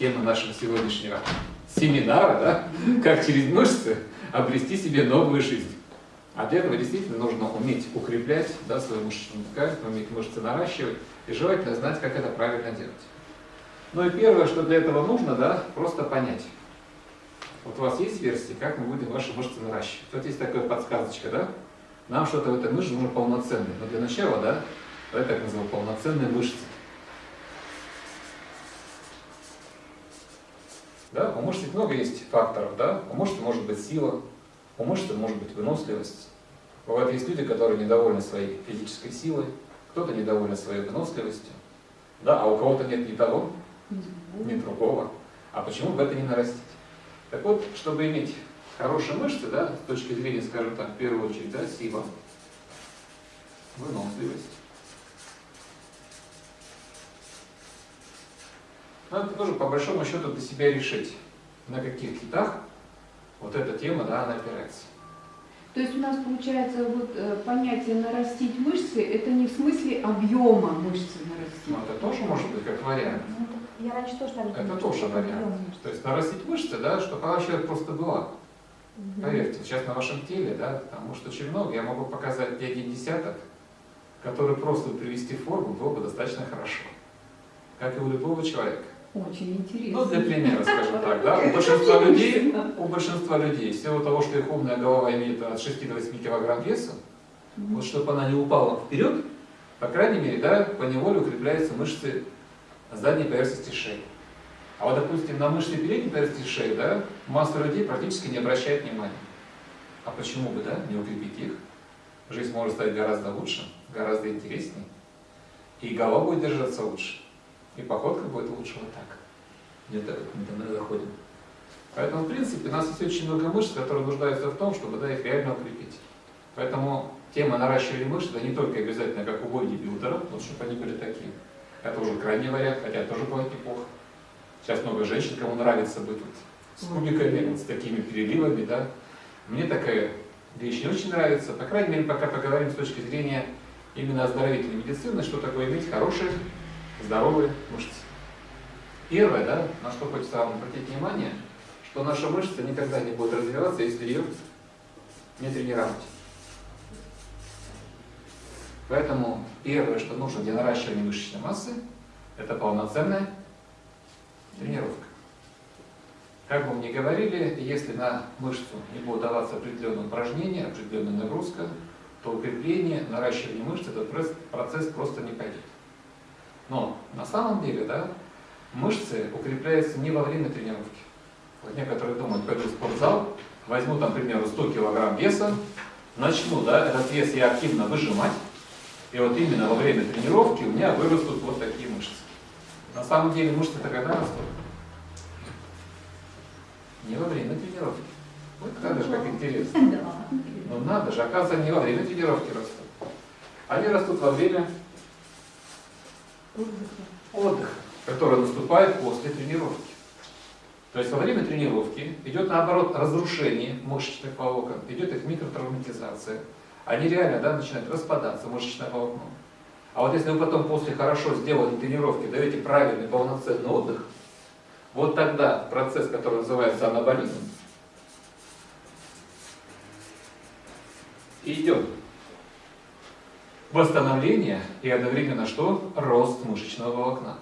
Тема нашего сегодняшнего семинара, да, как через мышцы обрести себе новую жизнь. А для этого действительно нужно уметь укреплять да, свою мышечную ткань, уметь мышцы наращивать и желательно знать, как это правильно делать. Ну и первое, что для этого нужно, да, просто понять. Вот у вас есть версии, как мы будем ваши мышцы наращивать. Вот есть такая подсказочка, да? Нам что-то в этой мышце нужно полноценное. Но для начала, да, давай так назовем, полноценные мышцы. Да? У мышц много есть факторов. Да? У мышц может быть сила, у мышц может быть выносливость. Бывают есть люди, которые недовольны своей физической силой, кто-то недоволен своей выносливостью, да? а у кого-то нет ни того, ни другого. А почему бы это не нарастить? Так вот, чтобы иметь хорошие мышцы, да, с точки зрения, скажем так, в первую очередь, да, сила, выносливость, надо тоже по большому счету для себя решить, на каких китах вот эта тема, да, она опирается. То есть у нас получается вот э, понятие нарастить мышцы, это не в смысле объема мышцы нарастить. Ну, это тоже может быть как вариант. Ну, я раньше тоже так Это тоже вариант. То есть нарастить мышцы, да, чтобы она вообще просто была. Мгм. Поверьте, сейчас на вашем теле, да, потому что очень много, я могу показать не один десяток, который просто привести в форму было бы достаточно хорошо. Как и у любого человека. Очень интересно. Ну, для примера, скажем так, да, у большинства людей, у большинства людей, в силу того, что их умная голова имеет от 6 до 8 килограмм веса, вот чтобы она не упала вперед, по крайней мере, да, по неволе укрепляются мышцы задней поверхности шеи. А вот, допустим, на мышцы передней поверхности шеи, да, масса людей практически не обращает внимания. А почему бы, да, не укрепить их? Жизнь может стать гораздо лучше, гораздо интереснее. И голова будет держаться лучше. И походка будет лучше вот так. Где-то мы заходим. Поэтому, в принципе, у нас есть очень много мышц, которые нуждаются в том, чтобы да, их реально укрепить. Поэтому тема наращивания мышц, это не только обязательно как у бодибилдера, вот чтобы они были такие. Это уже крайний вариант, хотя тоже бывает неплохо. Сейчас много женщин, кому нравится быть вот с кубиками, вот с такими переливами, да. Мне такая вещь не очень нравится. По крайней мере, пока поговорим с точки зрения именно оздоровительной медицины, что такое иметь хорошие, здоровые мышцы. Первое, да, на что хочется вам обратить внимание, что наша мышца никогда не будет развиваться, если ее не тренировать. Поэтому первое, что нужно для наращивания мышечной массы, это полноценная тренировка. Как бы мы ни говорили, если на мышцу не будет даваться определенное упражнение, определенная нагрузка, то укрепление, наращивание мышц, этот процесс просто не пойдет. Но на самом деле, да, мышцы укрепляются не во время тренировки. Вот некоторые думают, пойду в спортзал, возьму там, к примеру, 100 килограмм веса, начну, да, этот вес я активно выжимать, и вот именно во время тренировки у меня вырастут вот такие мышцы. На самом деле мышцы-то когда растут? Не во время тренировки. Вот надо же, как интересно. Да. Ну надо же, оказывается, не во время тренировки растут. Они растут во время отдыха, который наступает после тренировки. То есть во время тренировки идет наоборот разрушение мышечных волокон, идет их микротравматизация. Они реально да, начинают распадаться, мышечное волокно. А вот если вы потом после хорошо сделанной тренировки даете правильный полноценный отдых, вот тогда процесс, который называется анаболизм, идет восстановление и одновременно что? Рост мышечного волокна.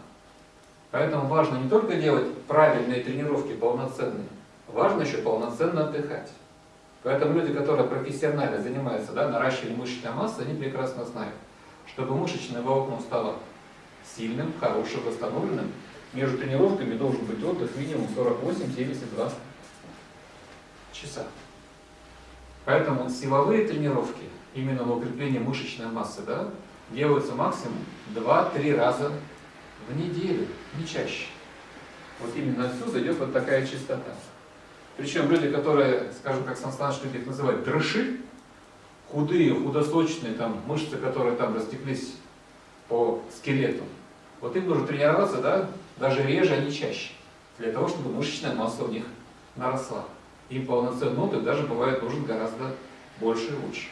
Поэтому важно не только делать правильные тренировки, полноценные, важно еще полноценно отдыхать. Поэтому люди, которые профессионально занимаются да, наращиванием мышечной массы, они прекрасно знают, чтобы мышечное волокно стало сильным, хорошим, восстановленным, между тренировками должен быть отдых минимум 48-72 часа. Поэтому силовые тренировки, именно на укрепление мышечной массы, да, делаются максимум 2-3 раза в неделю, не чаще. Вот именно отсюда идет вот такая чистота. Причем люди, которые, скажем, как Сан Саныч любит называть, дрыши, худые, худосочные, там, мышцы, которые там растеклись по скелету, вот им нужно тренироваться, да, даже реже, а не чаще, для того, чтобы мышечная масса у них наросла. Им полноценный отдых даже бывает нужен гораздо больше и лучше.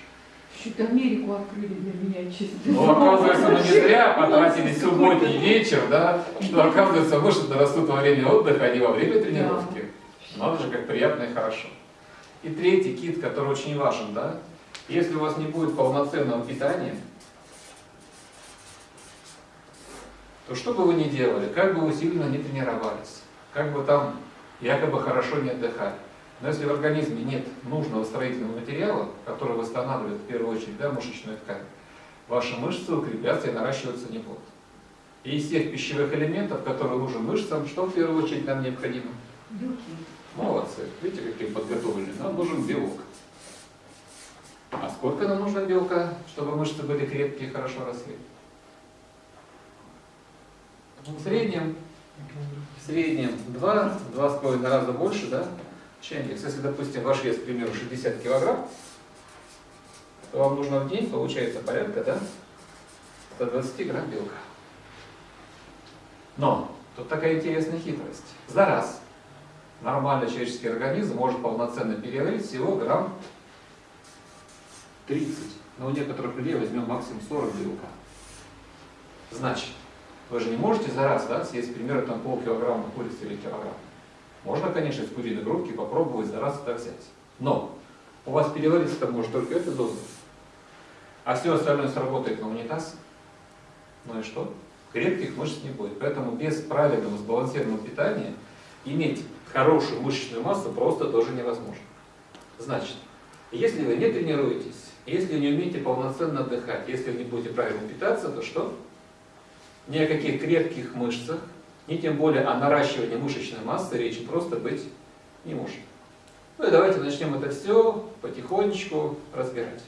Что-то Америку открыли для меня, честно. Ну, оказывается, мы не зря потратили субботний вечер, да, что, оказывается, мышцы растут во время отдыха, а не во время тренировки. Надо же, как приятно и хорошо. И третий кит, который очень важен, да, если у вас не будет полноценного питания, то что бы вы ни делали, как бы вы сильно не тренировались, как бы там якобы хорошо не отдыхали, но если в организме нет нужного строительного материала, который восстанавливает в первую очередь да, мышечную ткань, ваши мышцы укрепляться и наращиваться не будут. И из тех пищевых элементов, которые нужны мышцам, что в первую очередь нам необходимо? Белки. Молодцы. Видите, какие подготовлены. Нам нужен белок. А сколько нам нужно белка, чтобы мышцы были крепкие и хорошо росли? В среднем, в среднем 2-2,5 раза больше, да, чем. Если, допустим, ваш вес, к примеру, 60 килограмм, то вам нужно в день, получается, порядка, да, 120 грамм белка. Но тут такая интересная хитрость. За раз нормальный человеческий организм может полноценно переварить всего грамм 30. Но у некоторых людей возьмем максимум 40 белка. Значит, вы же не можете за раз да, съесть примерно там полкилограмма курицы или килограмм. Можно, конечно, из куриной грудки попробовать за раз это взять. Но у вас перевариться-то может только эта доза. А все остальное сработает на унитаз. Ну и что? Крепких мышц не будет. Поэтому без правильного сбалансированного питания иметь хорошую мышечную массу просто тоже невозможно. Значит, если вы не тренируетесь, если не умеете полноценно отдыхать, если вы не будете правильно питаться, то что? Ни о каких крепких мышцах, ни тем более о наращивании мышечной массы речи просто быть не может. Ну и давайте начнем это все потихонечку разбирать.